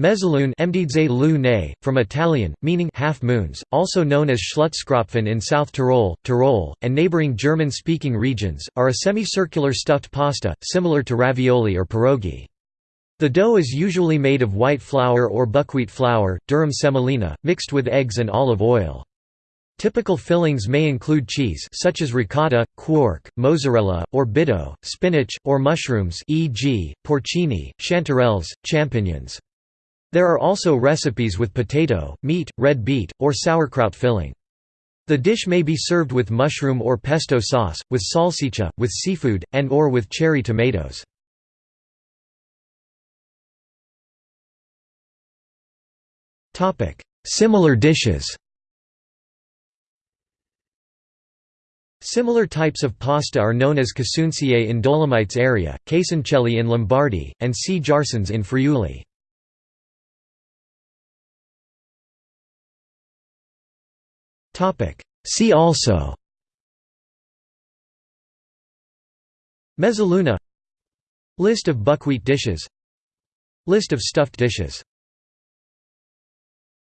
Mezzalune from Italian, meaning half moons, also known as Schlutzkrapfen in South Tyrol, Tyrol, and neighboring German-speaking regions, are a semicircular stuffed pasta, similar to ravioli or pierogi. The dough is usually made of white flour or buckwheat flour, durum semolina, mixed with eggs and olive oil. Typical fillings may include cheese such as ricotta, quark, mozzarella, or bitto, spinach, or mushrooms e.g., porcini, chanterelles, champignons. There are also recipes with potato, meat, red beet, or sauerkraut filling. The dish may be served with mushroom or pesto sauce, with salsiccia, with seafood, and or with cherry tomatoes. Similar dishes Similar types of pasta are known as casunziei in Dolomites area, casoncelli in Lombardy, and cjarsons in Friuli. See also. Mezzaluna. List of buckwheat dishes. List of stuffed dishes